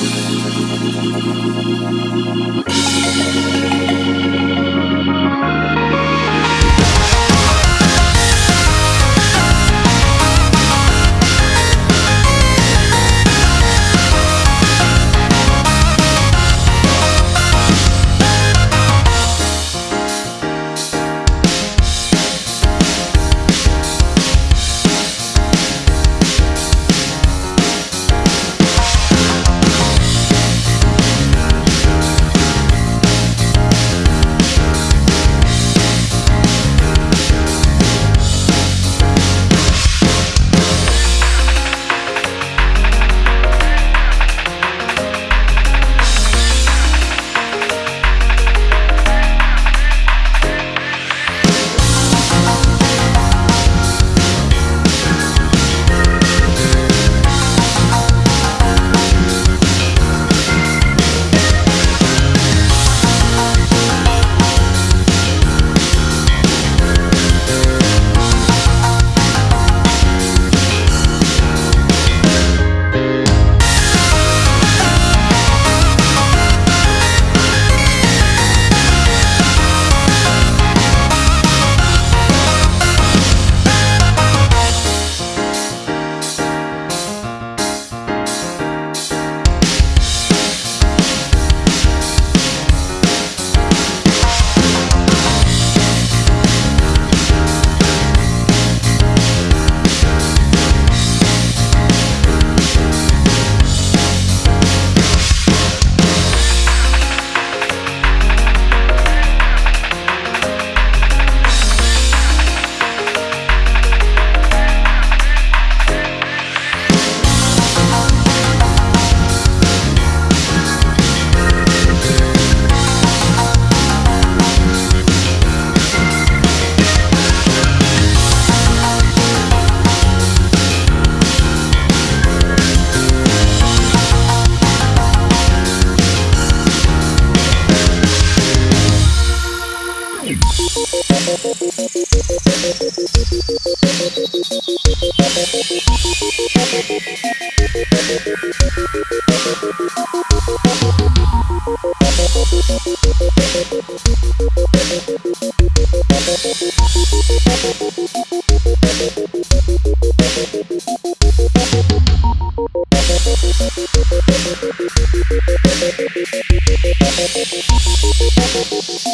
Música We'll be right back.